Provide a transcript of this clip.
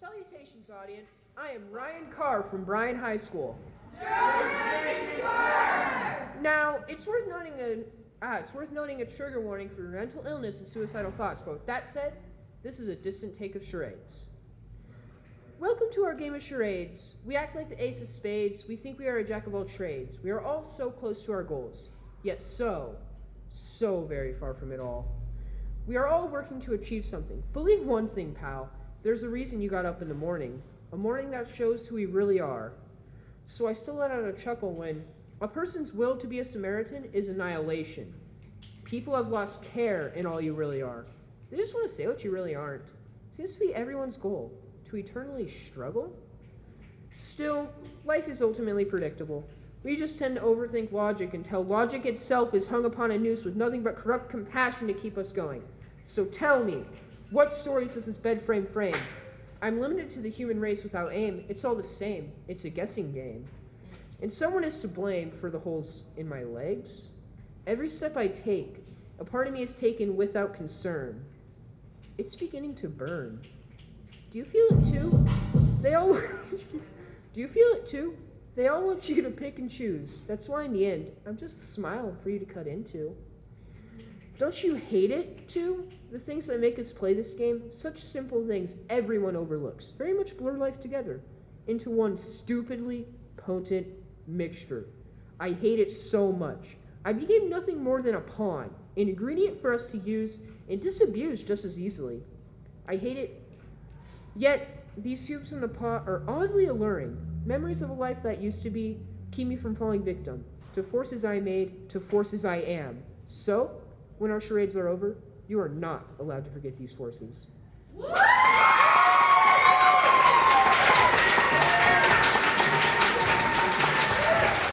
Salutations, audience. I am Ryan Carr from Bryan High School. Now, it's worth noting a ah, it's worth noting a trigger warning for mental illness and suicidal thoughts. But that said, this is a distant take of charades. Welcome to our game of charades. We act like the ace of spades. We think we are a jack of all trades. We are all so close to our goals, yet so, so very far from it all. We are all working to achieve something. Believe one thing, pal. There's a reason you got up in the morning. A morning that shows who we really are. So I still let out a chuckle when a person's will to be a Samaritan is annihilation. People have lost care in all you really are. They just want to say what you really aren't. Seems to be everyone's goal to eternally struggle? Still, life is ultimately predictable. We just tend to overthink logic until logic itself is hung upon a noose with nothing but corrupt compassion to keep us going. So tell me, what stories does this bed frame frame? I'm limited to the human race without aim. It's all the same. It's a guessing game. And someone is to blame for the holes in my legs. Every step I take, a part of me is taken without concern. It's beginning to burn. Do you feel it too? They all. Do you feel it too? They all want you to pick and choose. That's why, in the end, I'm just a smile for you to cut into. Don't you hate it too? The things that make us play this game, such simple things everyone overlooks, very much blur life together into one stupidly potent mixture. I hate it so much. I became nothing more than a pawn, an ingredient for us to use and disabuse just as easily. I hate it. Yet, these cubes in the pot are oddly alluring. Memories of a life that used to be keep me from falling victim to forces I made, to forces I am. So, when our charades are over, you are not allowed to forget these forces.